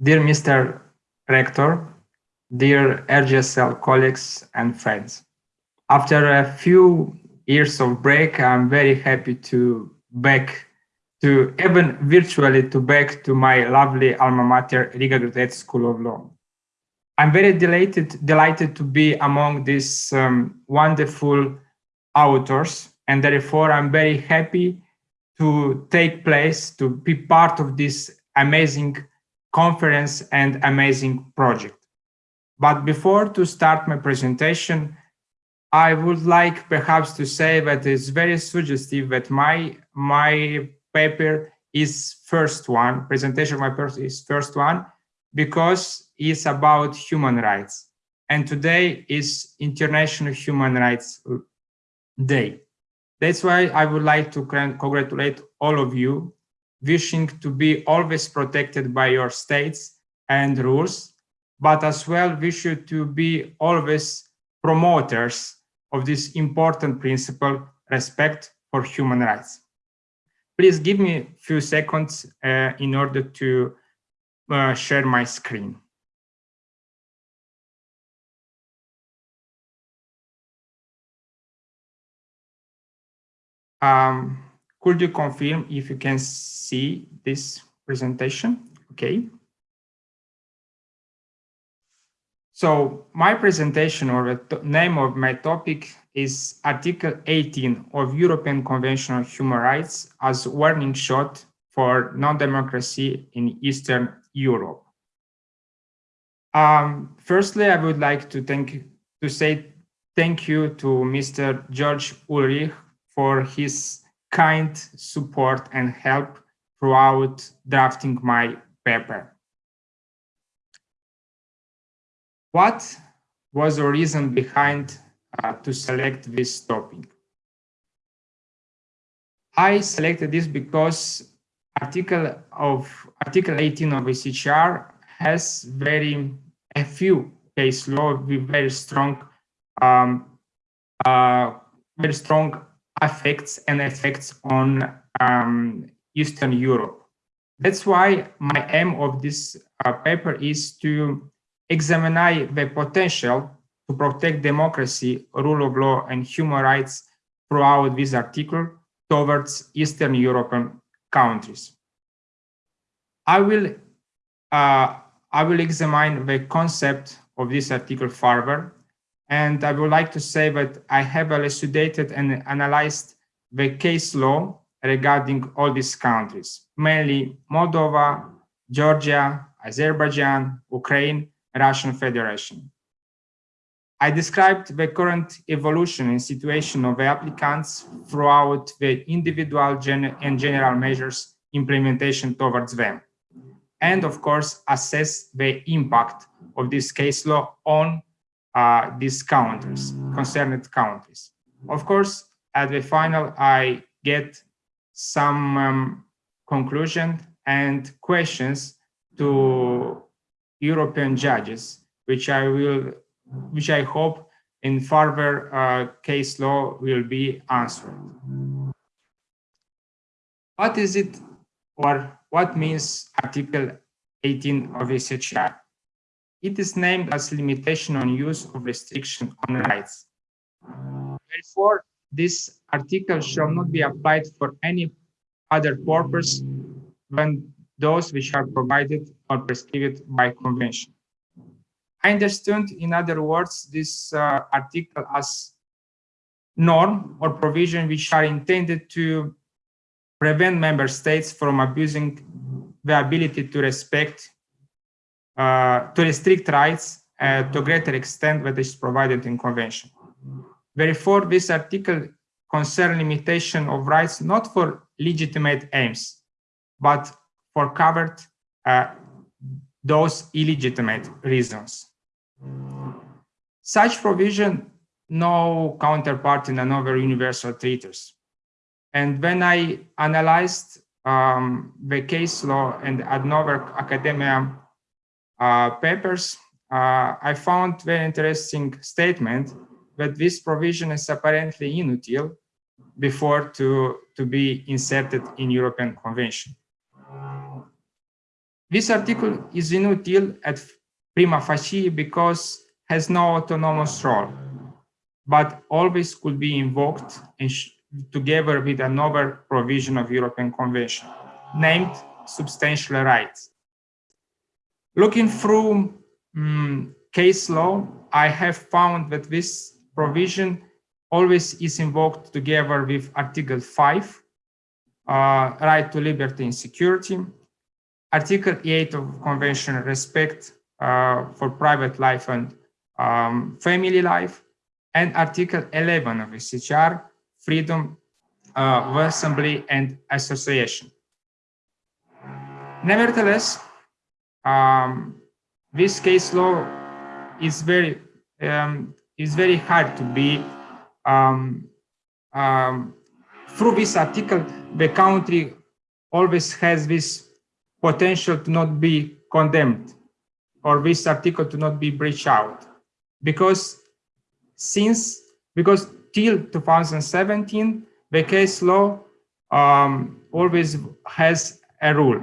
Dear Mr. Rector, dear RGSL colleagues and friends, after a few years of break, I'm very happy to back to even virtually to back to my lovely alma mater, Riga Graduate School of Law. I'm very delighted, delighted to be among these um, wonderful authors, and therefore I'm very happy to take place, to be part of this amazing conference and amazing project. But before to start my presentation, I would like perhaps to say that it's very suggestive that my, my paper is first one, presentation of my paper is first one, because it's about human rights. And today is International Human Rights Day. That's why I would like to congratulate all of you, wishing to be always protected by your states and rules, but as well wish you to be always promoters of this important principle, respect for human rights. Please give me a few seconds uh, in order to uh, share my screen. Um, could you confirm if you can see this presentation? Okay. So my presentation or the name of my topic is Article 18 of European Convention on Human Rights as warning shot for non-democracy in Eastern Europe. Um, firstly, I would like to thank to say thank you to Mr. George Ulrich for his kind support and help throughout drafting my paper. What was the reason behind uh, to select this topic? I selected this because article of article 18 of ECHR has very a few case law with very strong um, uh, very strong effects and effects on um, Eastern Europe. That's why my aim of this uh, paper is to examine the potential to protect democracy, rule of law, and human rights throughout this article towards Eastern European countries. I will, uh, I will examine the concept of this article further, and I would like to say that I have elucidated and analyzed the case law regarding all these countries, mainly Moldova, Georgia, Azerbaijan, Ukraine, Russian Federation. I described the current evolution and situation of the applicants throughout the individual gen and general measures implementation towards them. And of course, assess the impact of this case law on uh, these countries, concerned countries. Of course, at the final, I get some um, conclusion and questions to European judges, which I will, which I hope in further uh, case law will be answered. What is it or what means Article 18 of ECHR? It is named as limitation on use of restriction on rights. Therefore, this article shall not be applied for any other purpose than those which are provided or prescribed by convention. I understand, in other words, this uh, article as norm or provision which are intended to prevent member states from abusing the ability to respect, to restrict rights uh, to a greater extent that is provided in convention. Therefore, this article concern limitation of rights not for legitimate aims, but for covered uh, those illegitimate reasons. Such provision no counterpart in another universal treaties. And when I analyzed um, the case law and another academia uh, papers, uh, I found very interesting statement that this provision is apparently inutile before to, to be inserted in European Convention. This article is inutile at prima facie because has no autonomous role, but always could be invoked together with another provision of European Convention, named substantial rights. Looking through um, case law, I have found that this provision always is invoked together with Article 5, uh, right to liberty and security, Article 8 of Convention, respect uh, for private life and um, family life, and Article 11 of ECHR, freedom uh, of assembly and association. Nevertheless, um, this case law is very um, is very hard to be um, um, through this article. The country always has this potential to not be condemned or this article to not be breached out because since because till 2017 the case law um, always has a rule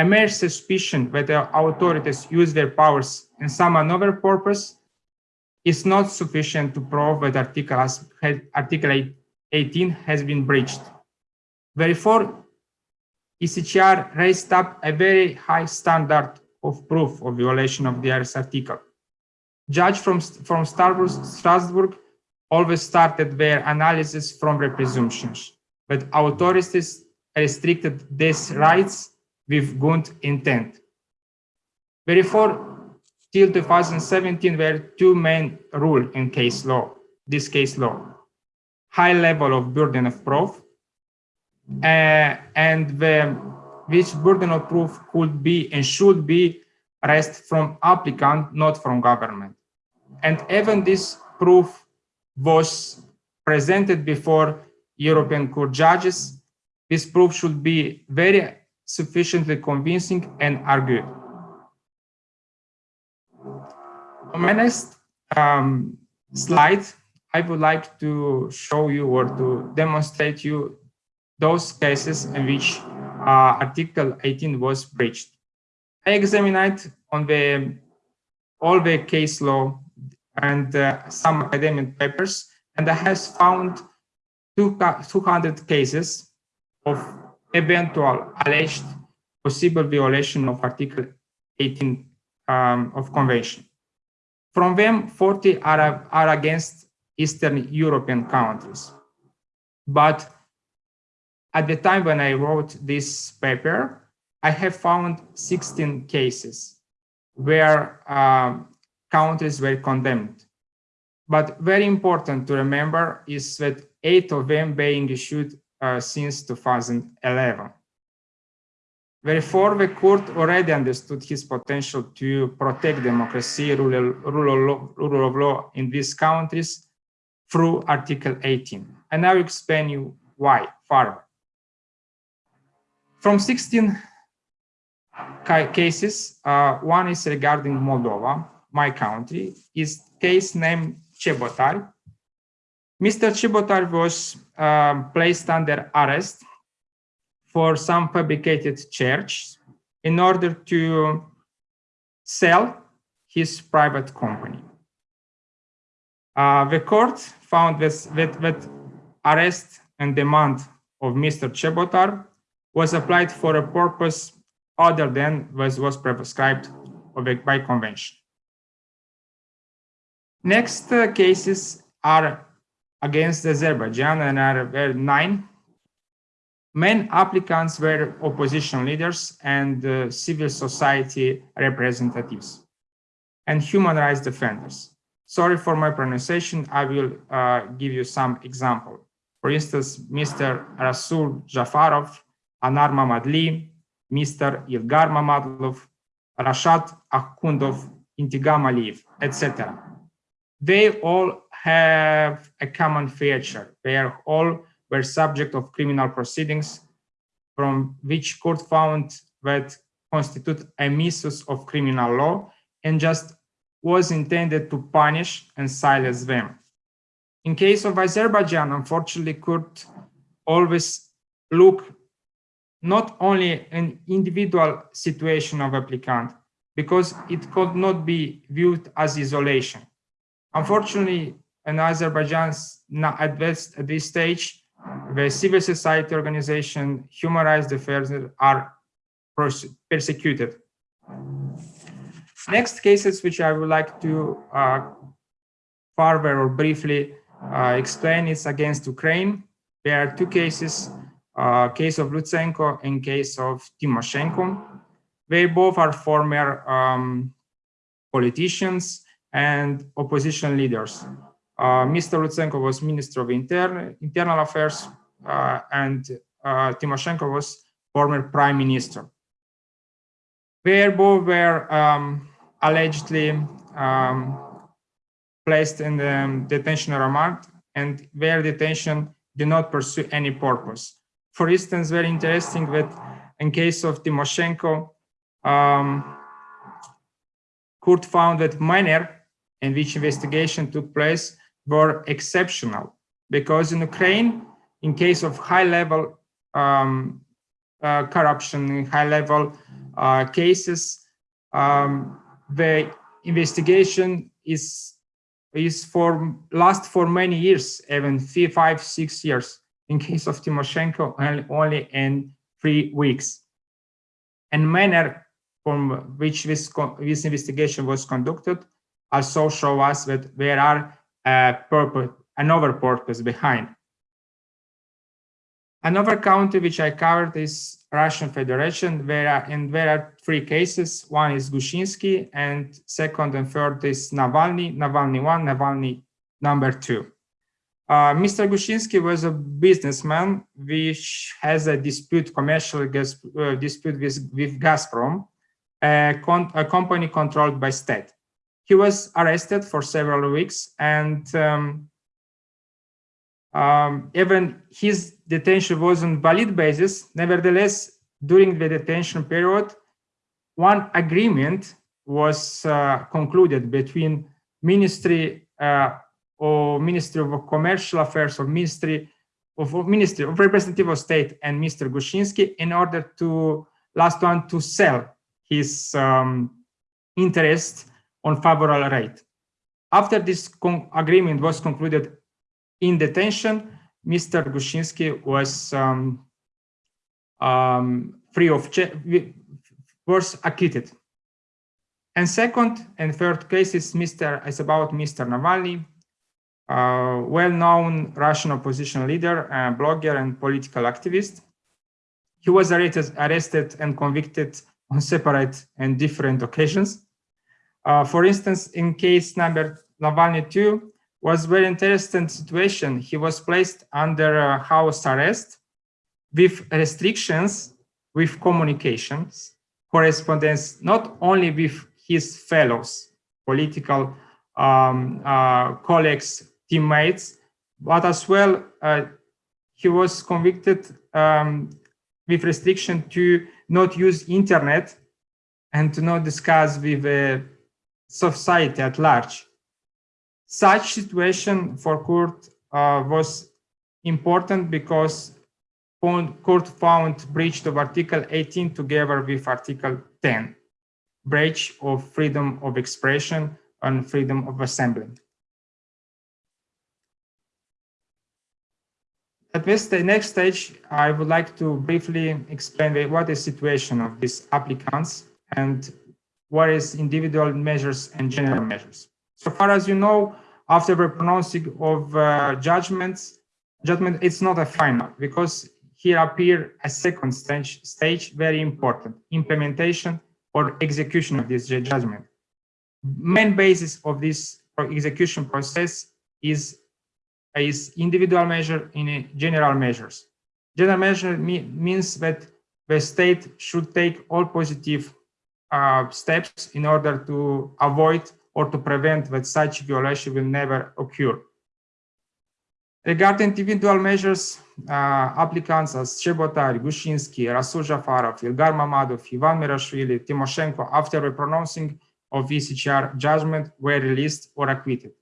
a mere suspicion that the authorities use their powers in some another purpose is not sufficient to prove that Article, has, Article 18 has been breached. Therefore, ECHR raised up a very high standard of proof of violation of the IRS article. Judge from, from Strasbourg always started their analysis from the presumptions, but authorities restricted these rights with good intent. Therefore, till 2017 there were two main rules in case law, this case law. High level of burden of proof, uh, and the, which burden of proof could be and should be rest from applicant, not from government. And even this proof was presented before European Court judges. This proof should be very sufficiently convincing and argued. On my next um, slide, I would like to show you or to demonstrate you those cases in which uh, Article 18 was breached. I examined on the all the case law and uh, some academic papers, and I have found two, 200 cases of eventual alleged possible violation of Article 18 um, of Convention. From them, 40 are, are against Eastern European countries. But at the time when I wrote this paper, I have found 16 cases where um, countries were condemned. But very important to remember is that eight of them being issued since 2011. Therefore, the court already understood his potential to protect democracy, rule, rule, of law, rule of law in these countries through Article 18. And I will explain you why further. From 16 cases, uh, one is regarding Moldova, my country, is case named Chebotar, Mr. Chebotar was um, placed under arrest for some fabricated church in order to sell his private company. Uh, the court found this, that, that arrest and demand of Mr. Chebotar was applied for a purpose other than was, was prescribed by convention. Next uh, cases are against Azerbaijan and are were nine. Main applicants were opposition leaders and uh, civil society representatives and human rights defenders. Sorry for my pronunciation, I will uh, give you some example. For instance, Mr. Rasul Jafarov, Anar Mammadli, Mr. Ilgar Mammadov, Rashad Akhundov, Intigam Aliyev, etc. They all have a common feature. They are all were subject of criminal proceedings from which court found that constitute a misuse of criminal law and just was intended to punish and silence them. In case of Azerbaijan, unfortunately, court always look not only an individual situation of applicant, because it could not be viewed as isolation. Unfortunately, in Azerbaijan, not at this, at this stage, the civil society organization, human rights defenders are persecuted. Next cases which I would like to uh, further or briefly uh, explain is against Ukraine. There are two cases, uh, case of Lutsenko and case of Timoshenko. They both are former um, politicians and opposition leaders. Uh, Mr. Lutsenko was Minister of Inter Internal Affairs uh, and uh, Timoshenko was former Prime Minister. They both were um, allegedly um, placed in the detention remand and their detention did not pursue any purpose. For instance, very interesting that in case of Timoshenko, um, court found that manner in which investigation took place were exceptional because in Ukraine, in case of high level um, uh, corruption, high level uh, cases, um, the investigation is is for last for many years, even five, six years. In case of Timoshenko, only in three weeks. And manner from which this, this investigation was conducted also show us that there are purpose, another purpose behind. Another country which I covered is Russian Federation, where and there are three cases. One is Gusinsky, and second and third is Navalny, Navalny one, Navalny number two. Uh, Mr. Gusinsky was a businessman which has a dispute, commercial gas, uh, dispute with, with Gazprom, a, a, company controlled by state. He was arrested for several weeks and um, um, even his detention was on valid basis. Nevertheless, during the detention period, one agreement was uh, concluded between Ministry uh, or Ministry of Commercial Affairs or Ministry of Ministry of Representative of State and Mr. Gusinsky in order to last one to sell his um, interest on favorable rate. After this agreement was concluded in detention, Mr. Gusinsky was um, um, free of was acquitted. And second and third cases Mr. is about Mr. Navalny, uh, well-known Russian opposition leader, uh, blogger, and political activist. He was arrested, arrested and convicted on separate and different occasions. Uh, for instance, in case number Navalny 2, was very interesting situation. He was placed under uh, house arrest with restrictions with communications, correspondence, not only with his fellows, political um, uh, colleagues, teammates, but as well, uh, he was convicted um, with restriction to not use internet and to not discuss with uh, society at large. Such situation for court uh, was important because court found breach of Article 18 together with Article 10, breach of freedom of expression and freedom of assembly. At this the next stage, I would like to briefly explain what is the situation of these applicants and what is individual measures and general measures. So far as you know, after the pronouncing of uh, judgments, judgment, it's not a final because here appear a second stage, stage very important, implementation or execution of this judgment. Main basis of this execution process is, is individual measure in general measures. General measure me, means that the state should take all positive uh, steps in order to avoid or to prevent that such violation will never occur. Regarding individual measures, uh, applicants as Chebotar, Gusinsky, Rasul Jafarov, Ilgar Mammadov, Ivan Merabishvili, Timoshenko, after the pronouncing of ECHR judgment, were released or acquitted.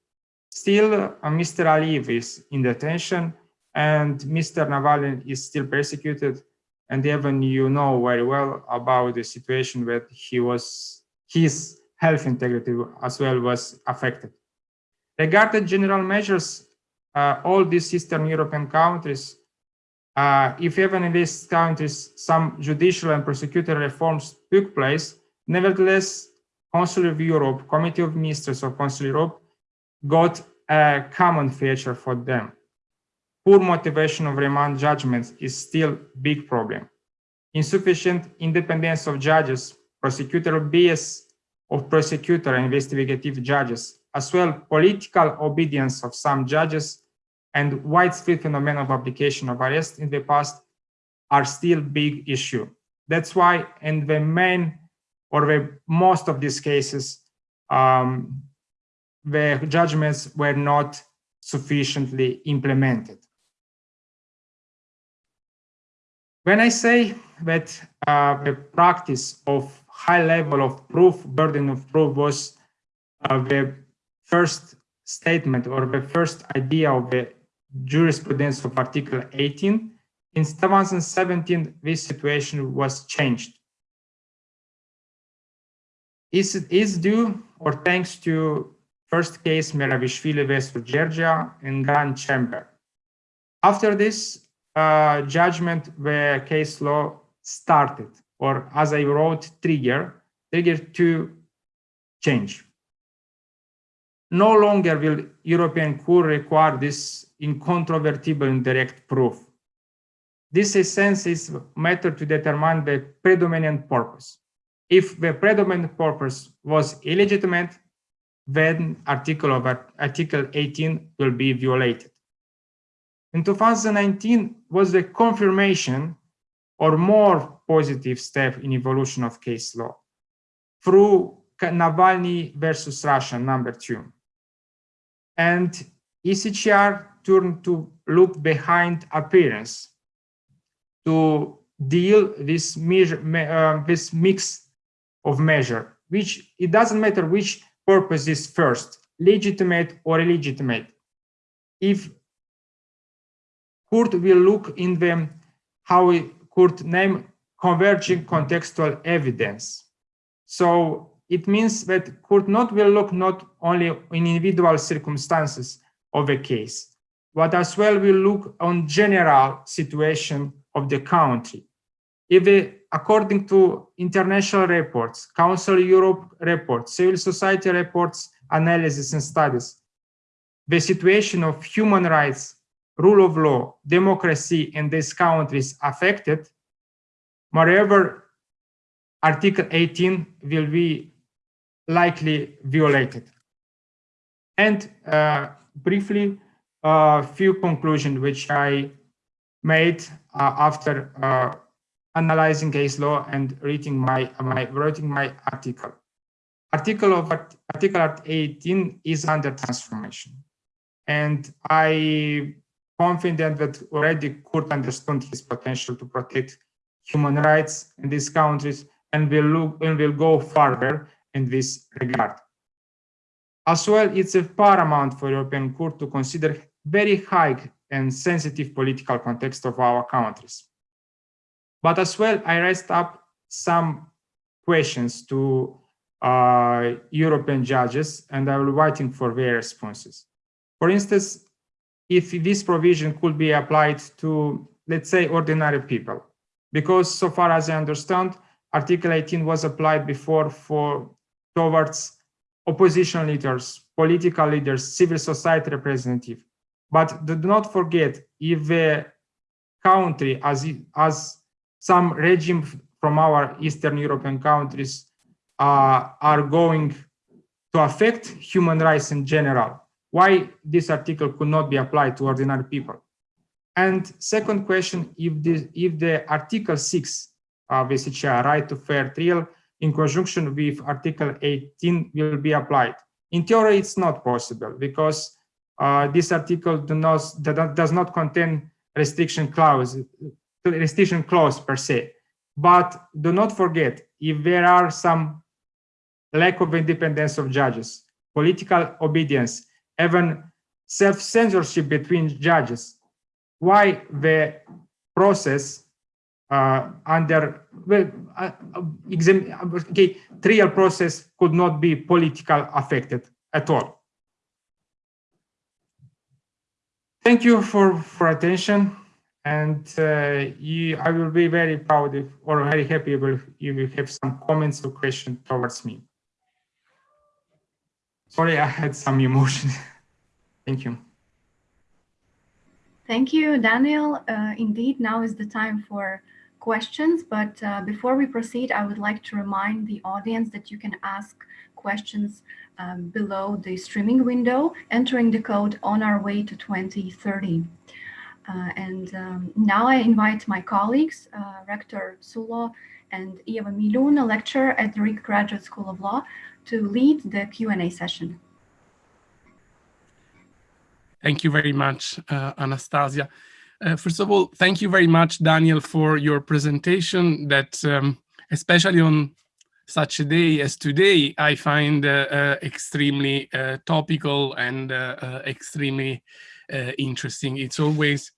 Still, uh, Mr. Aliyev is in detention and Mr. Navalny is still persecuted and even you know very well about the situation that he was, his health integrity as well was affected. Regarding general measures, uh, all these Eastern European countries, uh, if even in these countries some judicial and prosecutorial reforms took place, nevertheless, Council of Europe, Committee of Ministers of Council of Europe got a common feature for them. Poor motivation of remand judgments is still big problem. Insufficient independence of judges, prosecutorial bias of prosecutor and investigative judges, as well political obedience of some judges and widespread phenomenon of application of arrest in the past are still big issue. That's why in the main or the most of these cases, um, the judgments were not sufficiently implemented. When I say that uh, the practice of high level of proof, burden of proof was uh, the first statement or the first idea of the jurisprudence of Article 18, in 2017, this situation was changed. Is, is due or thanks to first case Merabishvili versus Georgia in Grand Chamber. After this judgment, where case law started, or as I wrote, trigger, trigger to change. No longer will European Court require this incontrovertible indirect proof. This essence is matter to determine the predominant purpose. If the predominant purpose was illegitimate, then article of article 18 will be violated. In 2019 was the confirmation or more positive step in evolution of case law through Navalny versus Russia number two. And ECHR turned to look behind appearance to deal this measure, uh, this mix of measure, which it doesn't matter which purpose is first, legitimate or illegitimate. If court will look in the how we could name converging contextual evidence. So it means that court not will look not only in individual circumstances of a case, but as well will look on general situation of the country. If uh, according to international reports, Council Europe reports, civil society reports, analysis and studies, the situation of human rights, rule of law, democracy in these countries affected, moreover, Article 18 will be likely violated. And uh, briefly, a uh, few conclusions which I made uh, after uh, analyzing case law and reading my, my writing my article. Article of Article 18 is under transformation. And I confident that already court understood his potential to protect human rights in these countries and will look and will go further in this regard. As well, it's a paramount for European Court to consider very high and sensitive political context of our countries. But as well, I raised up some questions to uh, European judges, and I will waiting for their responses. For instance, if this provision could be applied to, let's say, ordinary people, because so far as I understand, Article 18 was applied before for towards opposition leaders, political leaders, civil society representatives. But do not forget, if the country, as, as some regime from our Eastern European countries uh, are going to affect human rights in general. Why this article could not be applied to ordinary people? And second question, if the, if the Article 6 of ECHR, right to fair trial, in conjunction with Article 18 will be applied. In theory, it's not possible because uh, this article do not, does not contain restriction clause restriction clause per se. But do not forget, if there are some lack of independence of judges, political obedience, even self-censorship between judges, why the process uh, under well, uh, exam, okay, trial process could not be political affected at all. Thank you for for attention, and uh, you, I will be very proud if, or very happy if you have some comments or questions towards me. Sorry, I had some emotion. Thank you. Thank you, Daniel. Uh, indeed, now is the time for questions, but uh, before we proceed, I would like to remind the audience that you can ask questions um, below the streaming window, entering the code on our way to 2030. Uh, and um, now I invite my colleagues, uh, Rector Sulo and Eva Milun, a lecturer at the Riga Graduate School of Law, to lead the Q&A session. Thank you very much, uh, Anastasia. Uh, first of all, thank you very much, Daniel, for your presentation that, um, especially on such a day as today, I find uh, uh extremely uh, topical and uh, extremely interesting. It's always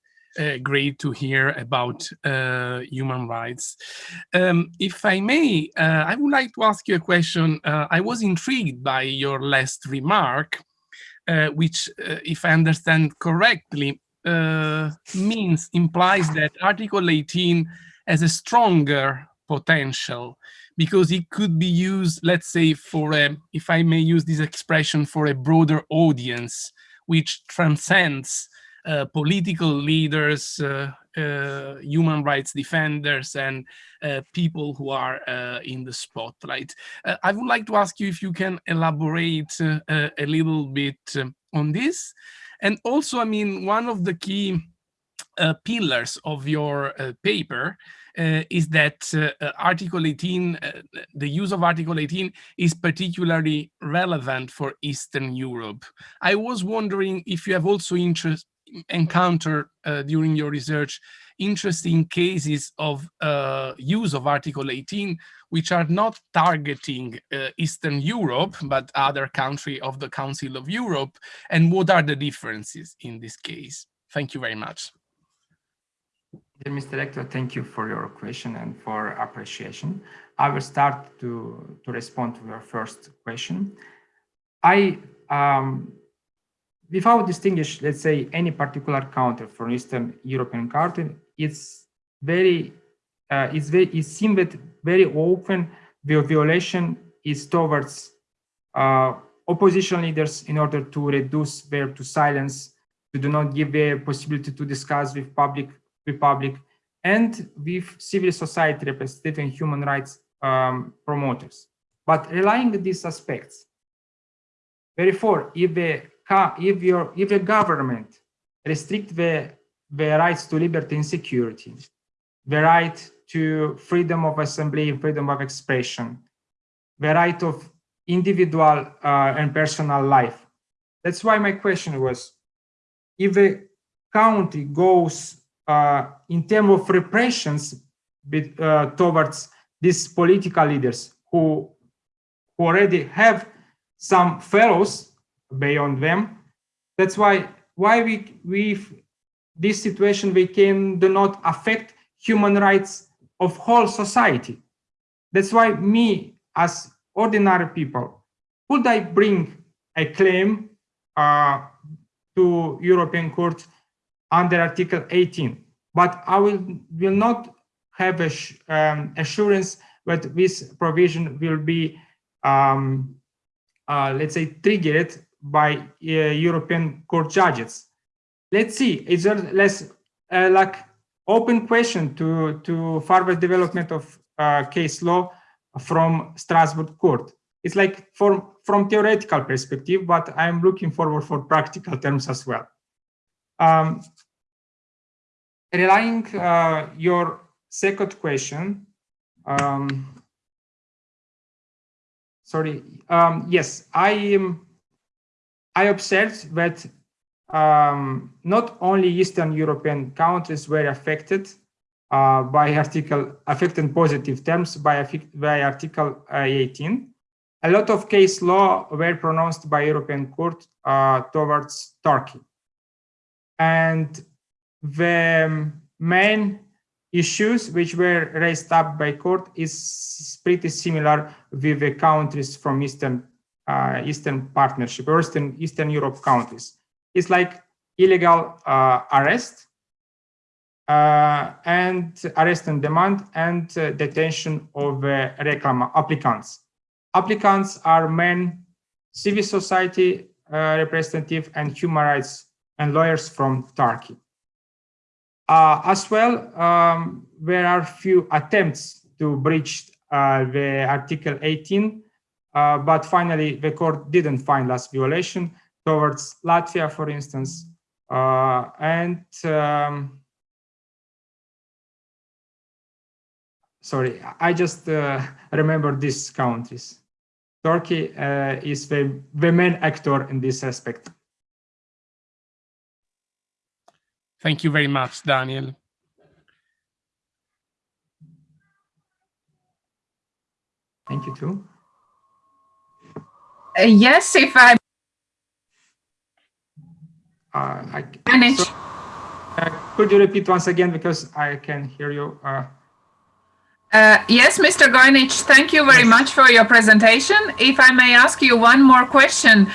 great to hear about human rights. Um, if I may, I would like to ask you a question. I was intrigued by your last remark uh, which, uh, if I understand correctly, uh, means implies that Article 18 has a stronger potential because it could be used, let's say, for a, if I may use this expression, for a broader audience, which transcends uh, political leaders, uh, uh, human rights defenders, and people who are in the spotlight. I would like to ask you if you can elaborate a little bit on this. And also, I mean, one of the key uh, pillars of your uh, paper uh, is that Article 18, the use of Article 18 is particularly relevant for Eastern Europe. I was wondering if you have also interest, encounter uh, during your research interesting cases of uh, use of Article 18, which are not targeting uh, Eastern Europe, but other country of the Council of Europe, and what are the differences in this case? Thank you very much. Dear Mr. Rector, thank you for your question and for appreciation. I will start to, to respond to your first question. I um, without distinguish, let's say, any particular country from Eastern European country, it's very, uh, it's very, it seems that very often the violation is towards uh, opposition leaders in order to reduce their to silence, to do not give the possibility to discuss with public, with public, and with civil society representative and human rights um, promoters. But relying on these aspects, therefore, if the if your if the government restrict the the rights to liberty and security, the right to freedom of assembly and freedom of expression, the right of individual uh, and personal life. That's why my question was, if a country goes uh, in terms of repressions uh, towards these political leaders who, who already have some fellows beyond them. That's why why we we this situation we can do not affect human rights of whole society. That's why me as ordinary people, could I bring a claim uh, to European Court under Article 18? But I will will not have a um, assurance that this provision will be, um, uh, let's say, triggered by uh, European court judges. Let's see, it's a less uh, like open question to, to further development of uh, case law from Strasbourg court. It's like from, from theoretical perspective, but I'm looking forward for practical terms as well. Um, relying uh, your second question, um, sorry, um, yes, I am I observed that um, not only Eastern European countries were affected uh, by article affected positive terms by, by article uh, 18. A lot of case law were pronounced by European court uh, towards Turkey. And the main issues which were raised up by court is pretty similar with the countries from Eastern uh, Eastern Partnership Eastern, Eastern Europe countries. It's like illegal uh, arrest uh, and arrest and demand and uh, detention of uh, reclam applicants. Applicants are men, civil society uh, representative and human rights and lawyers from Turkey. As well, um, there are few attempts to breach the Article 18, uh, but finally the court didn't find last violation towards Latvia, for instance, uh, and um, sorry, I just uh, remember these countries. Turkey uh, is the, the main actor in this aspect. Thank you very much, Daniel. Thank you too. Uh, yes, if I Uh, I, manage. so, uh, could you repeat once again because I can hear you? Uh, Uh, yes, Mr. Goinich, thank you very Yes. much for your presentation. If I may ask you one more question.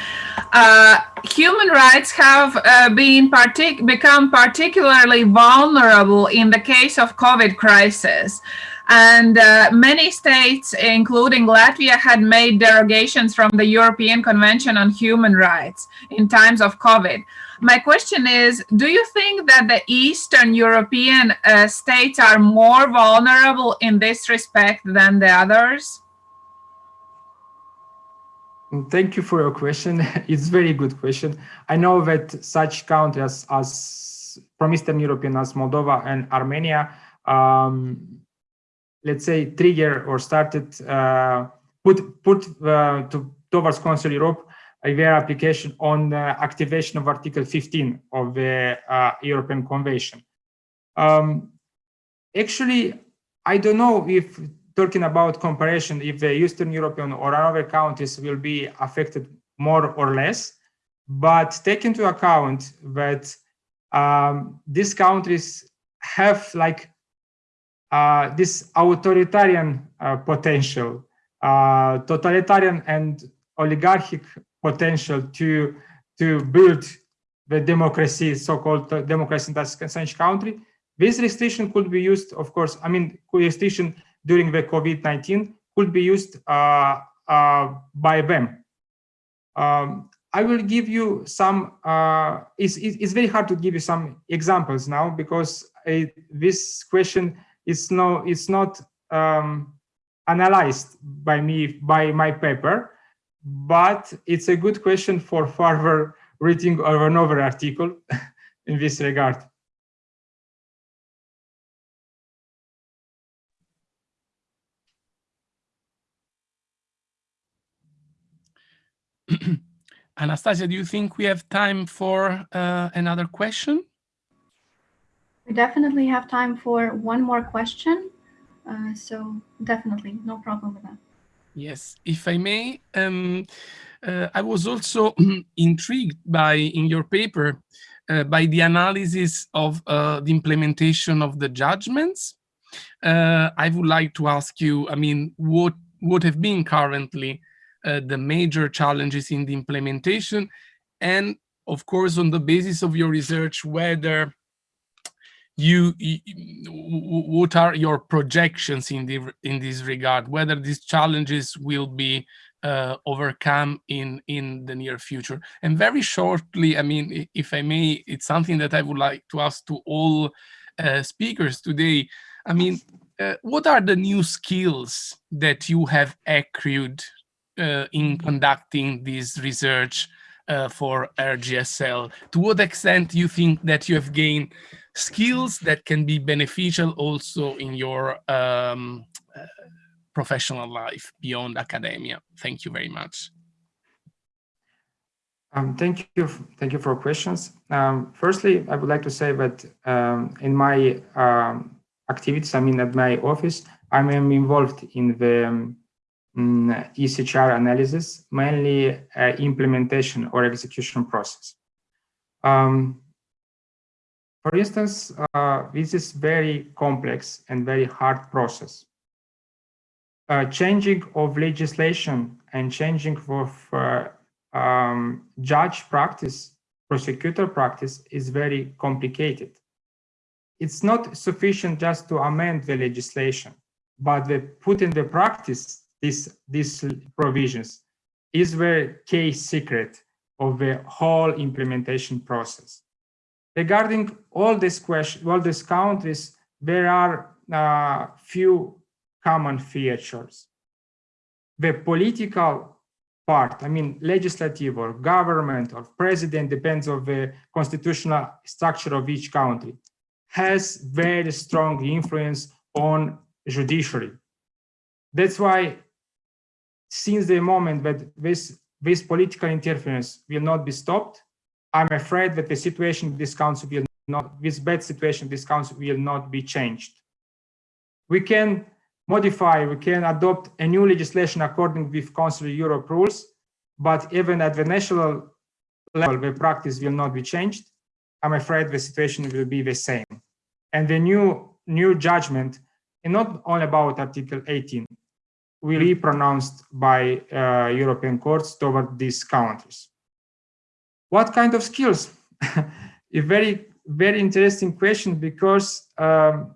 Uh, human rights have uh, been partic become particularly vulnerable in the case of COVID crisis. And uh, many states, including Latvia, had made derogations from the European Convention on Human Rights in times of COVID. My question is, do you think that the Eastern European uh, states are more vulnerable in this respect than the others? Thank you for your question. It's a very good question. I know that such countries as from Eastern European as Moldova and Armenia, um, let's say trigger or started uh, put put uh, to towards Council Europe a very application on activation of Article 15 of the uh, European Convention. Um, actually, I don't know if talking about comparison, if the Eastern European or other countries will be affected more or less, but take into account that um, these countries have like uh, this authoritarian uh, potential, uh, totalitarian and oligarchic potential to to build the democracy, so-called democracy in that such country. This restriction could be used, of course, I mean, restriction during the COVID-19 could be used uh, uh, by them. Um, I will give you some, uh, it's, it's very hard to give you some examples now because it, this question is, no, it's not um, analyzed by me, by my paper, but it's a good question for further reading of another article in this regard. Anastasia, do you think we have time for uh, another question? We definitely have time for one more question. Uh, so definitely, no problem with that. Yes, if I may, um, uh, I was also intrigued by, in your paper, uh, by the analysis of uh, the implementation of the judgments. Uh, I would like to ask you, I mean, what, what have been currently uh, the major challenges in the implementation? And of course, on the basis of your research, whether you, you, what are your projections in the in this regard? Whether these challenges will be uh, overcome in in the near future? And very shortly i mean if i may it's something that i would like to ask to all uh, speakers today. I mean uh, what are the new skills that you have accrued uh, in conducting this research uh, for RGSL to what extent do you think that you have gained skills that can be beneficial also in your um, uh, professional life beyond academia. Thank you very much. Um, thank you. Thank you for questions. Um, firstly, I would like to say that um, in my um, activities, I mean, at my office, I am involved in the um, ECHR analysis, mainly uh, implementation or execution process. Um, For instance, uh, this is very complex and very hard process. Uh, changing of legislation and changing of uh, um, judge practice, prosecutor practice is very complicated. It's not sufficient just to amend the legislation, but the put in the practice these, these provisions is the key secret of the whole implementation process. Regarding all these questions, all these countries, there are uh, few common features. The political part, I mean, legislative or government or president, depends on the constitutional structure of each country, has very strong influence on judiciary. That's why since the moment that this, this political interference will not be stopped, I'm afraid that the situation council will not, this bad situation council will not be changed. We can modify, we can adopt a new legislation according with Council of Europe rules, but even at the national level, the practice will not be changed. I'm afraid the situation will be the same. And the new, new judgment, and not only about Article 18, will be pronounced by uh, European courts toward these countries. What kind of skills? a very, very interesting question because um,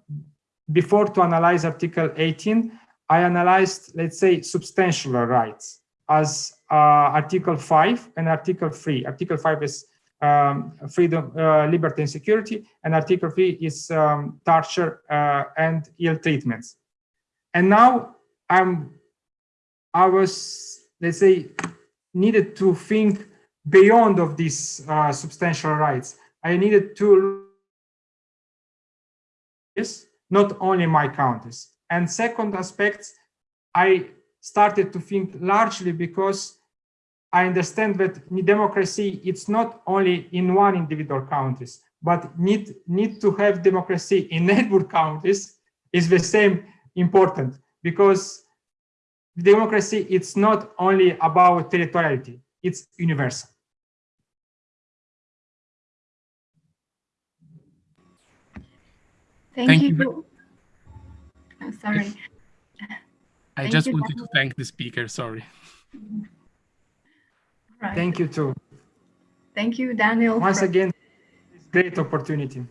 before to analyze Article 18, I analyzed, let's say, substantial rights as uh, Article 5 and Article 3. Article 5 is um, freedom, uh, liberty and security, and Article 3 is um, torture uh, and ill treatments. And now I'm, I was, let's say, needed to think beyond of these uh, substantial rights. I needed to yes, not only my counties. And second aspect, I started to think largely because I understand that democracy, it's not only in one individual countries, but need, need to have democracy in neighbor counties is the same important because democracy, it's not only about territoriality, it's universal. Thank, Thank you. you I'm sorry. I Thank just you, wanted to thank the speaker, sorry. Right. Thank you too. Thank you, Daniel. Once again, it's great opportunity.